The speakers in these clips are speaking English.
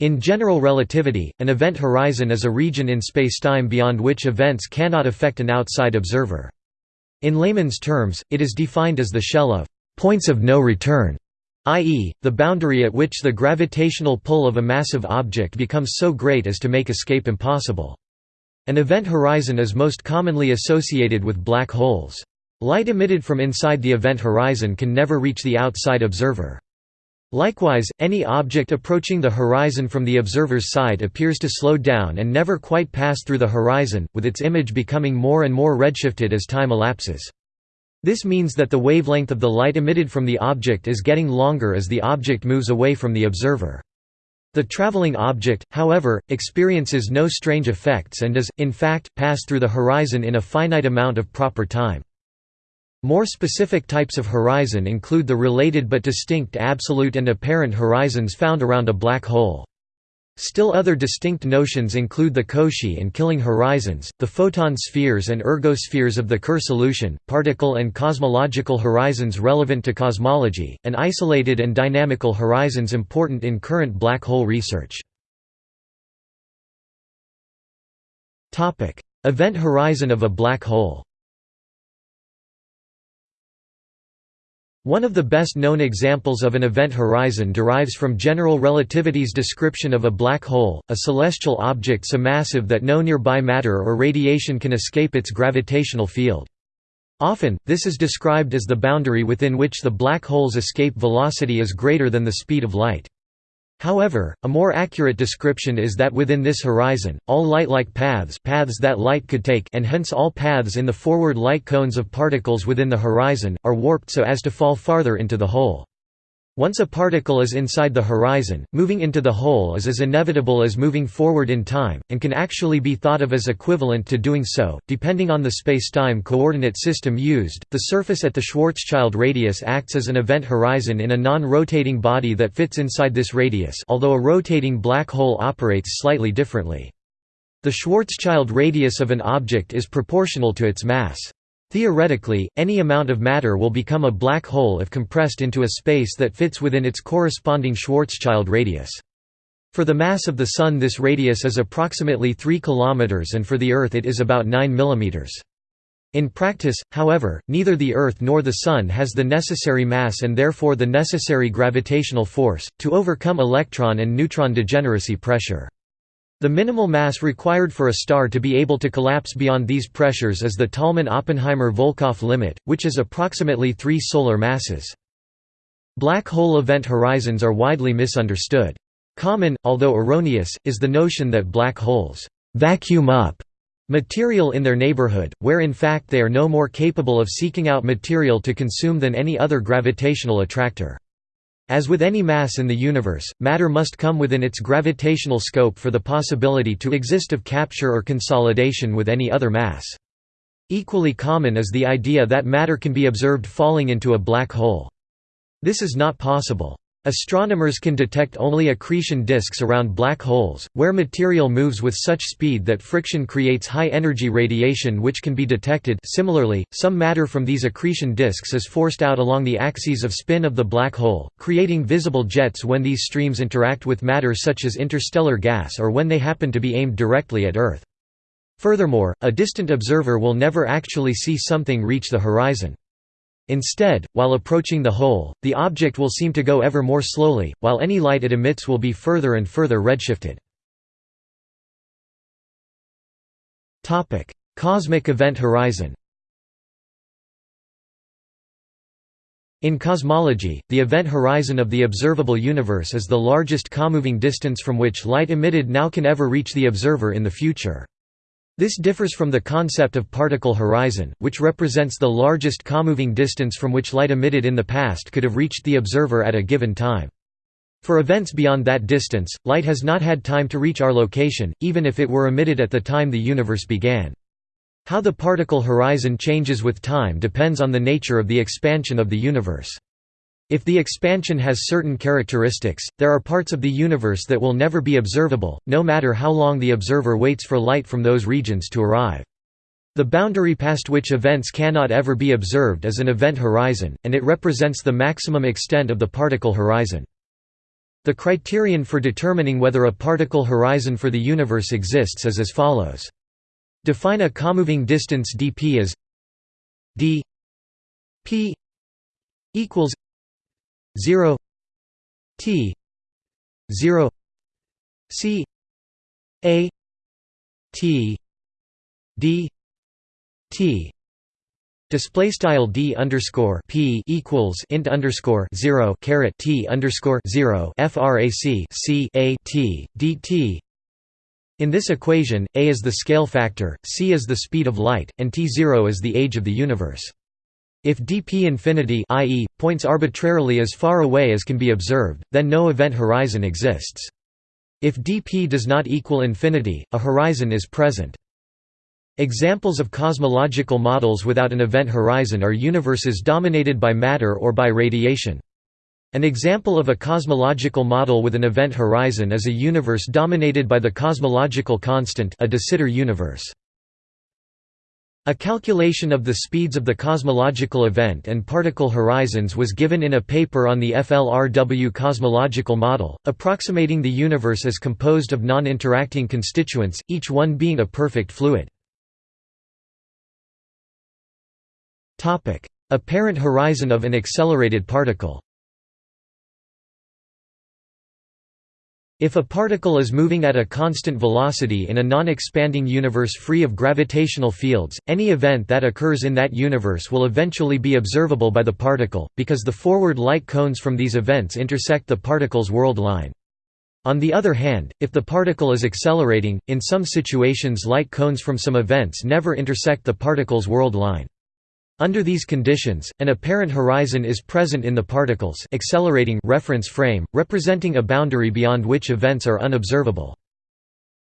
In general relativity, an event horizon is a region in spacetime beyond which events cannot affect an outside observer. In layman's terms, it is defined as the shell of points of no return, i.e., the boundary at which the gravitational pull of a massive object becomes so great as to make escape impossible. An event horizon is most commonly associated with black holes. Light emitted from inside the event horizon can never reach the outside observer. Likewise, any object approaching the horizon from the observer's side appears to slow down and never quite pass through the horizon, with its image becoming more and more redshifted as time elapses. This means that the wavelength of the light emitted from the object is getting longer as the object moves away from the observer. The traveling object, however, experiences no strange effects and does, in fact, pass through the horizon in a finite amount of proper time. More specific types of horizon include the related but distinct absolute and apparent horizons found around a black hole. Still other distinct notions include the Cauchy and killing horizons, the photon spheres and ergospheres of the Kerr solution, particle and cosmological horizons relevant to cosmology, and isolated and dynamical horizons important in current black hole research. Event horizon of a black hole One of the best known examples of an event horizon derives from general relativity's description of a black hole, a celestial object so massive that no nearby matter or radiation can escape its gravitational field. Often, this is described as the boundary within which the black hole's escape velocity is greater than the speed of light. However, a more accurate description is that within this horizon, all light-like paths paths that light could take and hence all paths in the forward light cones of particles within the horizon, are warped so as to fall farther into the hole. Once a particle is inside the horizon, moving into the hole is as inevitable as moving forward in time, and can actually be thought of as equivalent to doing so, depending on the spacetime coordinate system used. The surface at the Schwarzschild radius acts as an event horizon in a non-rotating body that fits inside this radius although a rotating black hole operates slightly differently. The Schwarzschild radius of an object is proportional to its mass. Theoretically, any amount of matter will become a black hole if compressed into a space that fits within its corresponding Schwarzschild radius. For the mass of the Sun this radius is approximately 3 km and for the Earth it is about 9 mm. In practice, however, neither the Earth nor the Sun has the necessary mass and therefore the necessary gravitational force, to overcome electron and neutron degeneracy pressure. The minimal mass required for a star to be able to collapse beyond these pressures is the Tolman–Oppenheimer–Volkoff limit, which is approximately 3 solar masses. Black hole event horizons are widely misunderstood. Common, although erroneous, is the notion that black holes «vacuum up» material in their neighborhood, where in fact they are no more capable of seeking out material to consume than any other gravitational attractor. As with any mass in the universe, matter must come within its gravitational scope for the possibility to exist of capture or consolidation with any other mass. Equally common is the idea that matter can be observed falling into a black hole. This is not possible. Astronomers can detect only accretion disks around black holes, where material moves with such speed that friction creates high-energy radiation which can be detected similarly, some matter from these accretion disks is forced out along the axes of spin of the black hole, creating visible jets when these streams interact with matter such as interstellar gas or when they happen to be aimed directly at Earth. Furthermore, a distant observer will never actually see something reach the horizon. Instead, while approaching the hole, the object will seem to go ever more slowly, while any light it emits will be further and further redshifted. Cosmic event horizon In cosmology, the event horizon of the observable universe is the largest comoving distance from which light emitted now can ever reach the observer in the future. This differs from the concept of particle horizon, which represents the largest comoving distance from which light emitted in the past could have reached the observer at a given time. For events beyond that distance, light has not had time to reach our location, even if it were emitted at the time the universe began. How the particle horizon changes with time depends on the nature of the expansion of the universe. If the expansion has certain characteristics, there are parts of the universe that will never be observable, no matter how long the observer waits for light from those regions to arrive. The boundary past which events cannot ever be observed is an event horizon, and it represents the maximum extent of the particle horizon. The criterion for determining whether a particle horizon for the universe exists is as follows. Define a comoving distance dp as d p equals 0 t 0 c a t d t Display style d underscore p equals int underscore zero caret t underscore zero frac c a t dt. In this equation, a is the scale factor, c is the speed of light, and t zero is the age of the universe. If dp infinity i.e., points arbitrarily as far away as can be observed, then no event horizon exists. If dp does not equal infinity, a horizon is present. Examples of cosmological models without an event horizon are universes dominated by matter or by radiation. An example of a cosmological model with an event horizon is a universe dominated by the cosmological constant a de Sitter universe. A calculation of the speeds of the cosmological event and particle horizons was given in a paper on the FLRW cosmological model, approximating the universe as composed of non-interacting constituents, each one being a perfect fluid. Apparent horizon of an accelerated particle If a particle is moving at a constant velocity in a non-expanding universe free of gravitational fields, any event that occurs in that universe will eventually be observable by the particle, because the forward light cones from these events intersect the particle's world line. On the other hand, if the particle is accelerating, in some situations light cones from some events never intersect the particle's world line. Under these conditions, an apparent horizon is present in the particle's accelerating reference frame, representing a boundary beyond which events are unobservable.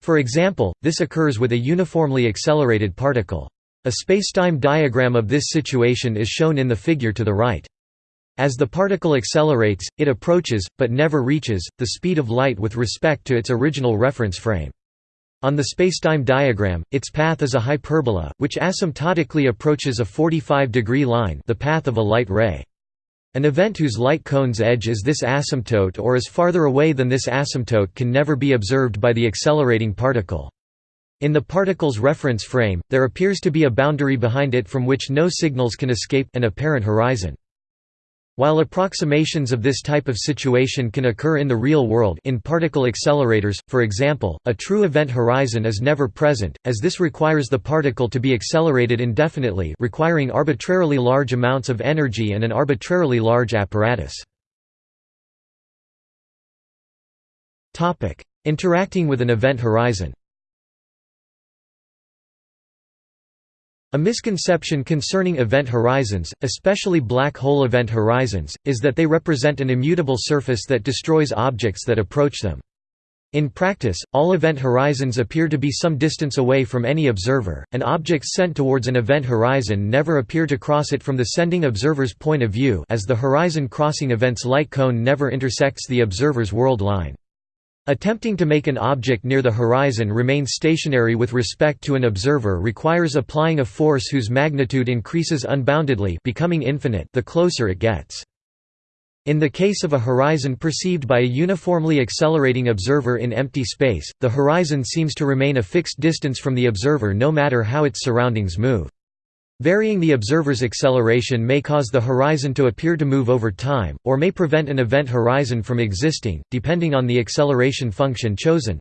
For example, this occurs with a uniformly accelerated particle. A spacetime diagram of this situation is shown in the figure to the right. As the particle accelerates, it approaches, but never reaches, the speed of light with respect to its original reference frame. On the spacetime diagram, its path is a hyperbola, which asymptotically approaches a 45-degree line the path of a light ray. An event whose light cone's edge is this asymptote or is farther away than this asymptote can never be observed by the accelerating particle. In the particle's reference frame, there appears to be a boundary behind it from which no signals can escape an apparent horizon. While approximations of this type of situation can occur in the real world in particle accelerators, for example, a true event horizon is never present, as this requires the particle to be accelerated indefinitely requiring arbitrarily large amounts of energy and an arbitrarily large apparatus. Interacting with an event horizon A misconception concerning event horizons, especially black hole event horizons, is that they represent an immutable surface that destroys objects that approach them. In practice, all event horizons appear to be some distance away from any observer, and objects sent towards an event horizon never appear to cross it from the sending observer's point of view as the horizon crossing event's light cone never intersects the observer's world line. Attempting to make an object near the horizon remain stationary with respect to an observer requires applying a force whose magnitude increases unboundedly becoming infinite the closer it gets. In the case of a horizon perceived by a uniformly accelerating observer in empty space, the horizon seems to remain a fixed distance from the observer no matter how its surroundings move. Varying the observer's acceleration may cause the horizon to appear to move over time, or may prevent an event horizon from existing, depending on the acceleration function chosen.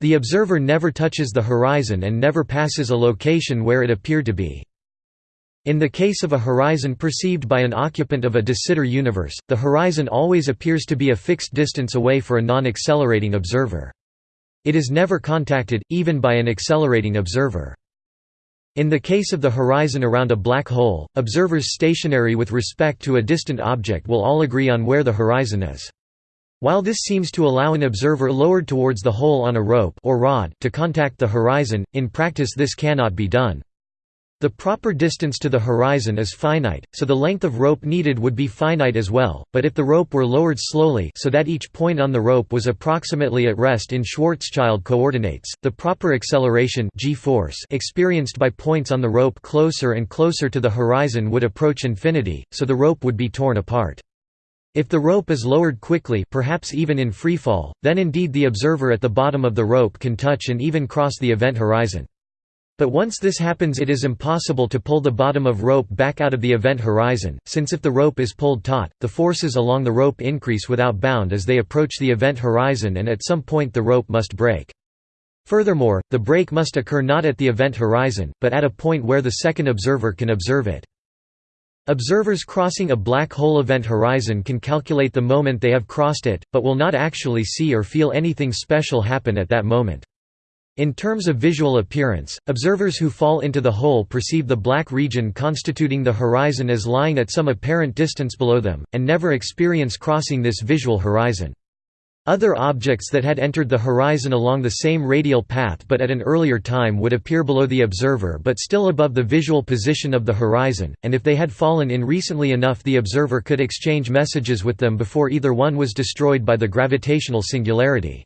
The observer never touches the horizon and never passes a location where it appeared to be. In the case of a horizon perceived by an occupant of a de Sitter universe, the horizon always appears to be a fixed distance away for a non-accelerating observer. It is never contacted, even by an accelerating observer. In the case of the horizon around a black hole, observers stationary with respect to a distant object will all agree on where the horizon is. While this seems to allow an observer lowered towards the hole on a rope or rod to contact the horizon, in practice this cannot be done. The proper distance to the horizon is finite, so the length of rope needed would be finite as well, but if the rope were lowered slowly so that each point on the rope was approximately at rest in Schwarzschild coordinates, the proper acceleration g-force experienced by points on the rope closer and closer to the horizon would approach infinity, so the rope would be torn apart. If the rope is lowered quickly perhaps even in freefall, then indeed the observer at the bottom of the rope can touch and even cross the event horizon. But once this happens it is impossible to pull the bottom of rope back out of the event horizon, since if the rope is pulled taut, the forces along the rope increase without bound as they approach the event horizon and at some point the rope must break. Furthermore, the break must occur not at the event horizon, but at a point where the second observer can observe it. Observers crossing a black hole event horizon can calculate the moment they have crossed it, but will not actually see or feel anything special happen at that moment. In terms of visual appearance, observers who fall into the hole perceive the black region constituting the horizon as lying at some apparent distance below them, and never experience crossing this visual horizon. Other objects that had entered the horizon along the same radial path but at an earlier time would appear below the observer but still above the visual position of the horizon, and if they had fallen in recently enough the observer could exchange messages with them before either one was destroyed by the gravitational singularity.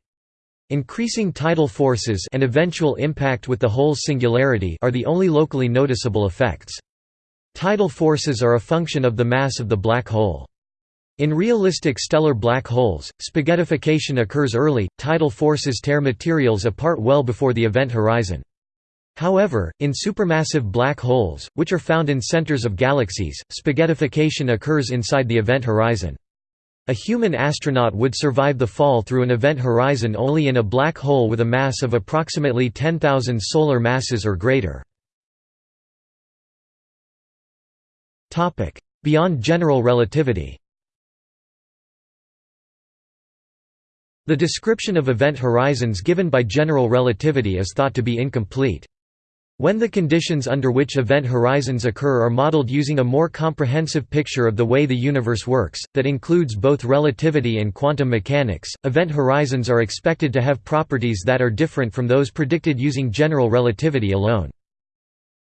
Increasing tidal forces and eventual impact with the hole's singularity are the only locally noticeable effects. Tidal forces are a function of the mass of the black hole. In realistic stellar black holes, spaghettification occurs early, tidal forces tear materials apart well before the event horizon. However, in supermassive black holes, which are found in centers of galaxies, spaghettification occurs inside the event horizon. A human astronaut would survive the fall through an event horizon only in a black hole with a mass of approximately 10,000 solar masses or greater. Beyond general relativity The description of event horizons given by general relativity is thought to be incomplete. When the conditions under which event horizons occur are modeled using a more comprehensive picture of the way the universe works, that includes both relativity and quantum mechanics, event horizons are expected to have properties that are different from those predicted using general relativity alone.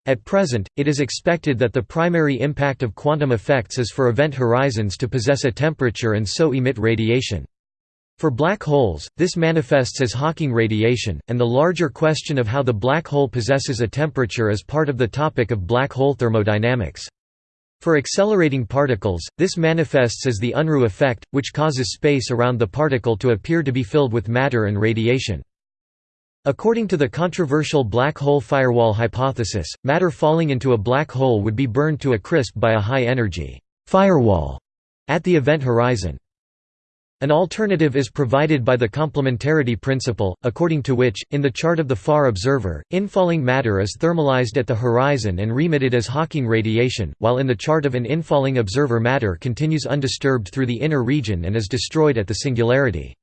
At present, it is expected that the primary impact of quantum effects is for event horizons to possess a temperature and so emit radiation. For black holes, this manifests as Hawking radiation, and the larger question of how the black hole possesses a temperature is part of the topic of black hole thermodynamics. For accelerating particles, this manifests as the Unruh effect, which causes space around the particle to appear to be filled with matter and radiation. According to the controversial black hole firewall hypothesis, matter falling into a black hole would be burned to a crisp by a high-energy firewall at the event horizon. An alternative is provided by the complementarity principle, according to which, in the chart of the far observer, infalling matter is thermalized at the horizon and remitted as Hawking radiation, while in the chart of an infalling observer matter continues undisturbed through the inner region and is destroyed at the singularity.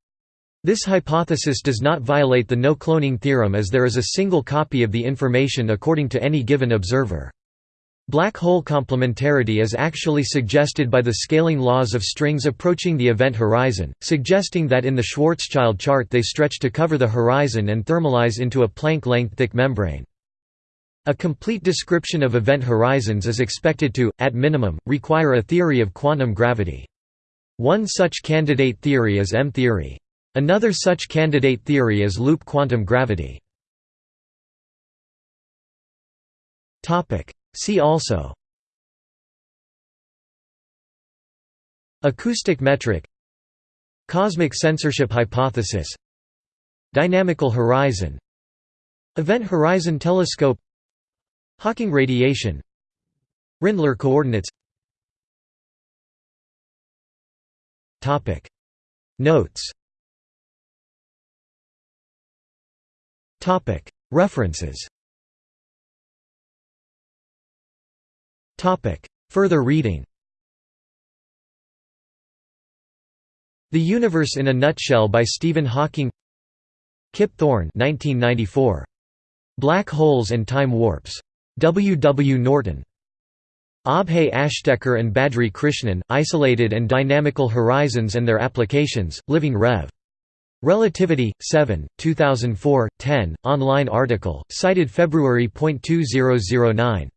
This hypothesis does not violate the no-cloning theorem as there is a single copy of the information according to any given observer. Black hole complementarity is actually suggested by the scaling laws of strings approaching the event horizon, suggesting that in the Schwarzschild chart they stretch to cover the horizon and thermalize into a Planck-length thick membrane. A complete description of event horizons is expected to, at minimum, require a theory of quantum gravity. One such candidate theory is M-theory. Another such candidate theory is loop quantum gravity. See also Acoustic metric Cosmic censorship hypothesis Dynamical horizon Event horizon telescope Hawking radiation Rindler coordinates Notes References Further reading The Universe in a Nutshell by Stephen Hawking Kip Thorne 1994. Black Holes and Time Warps. W. W. Norton. Abhay Ashtekar and Badri Krishnan, Isolated and Dynamical Horizons and Their Applications, Living Rev. Relativity, 7, 2004, 10, online article, cited February.2009.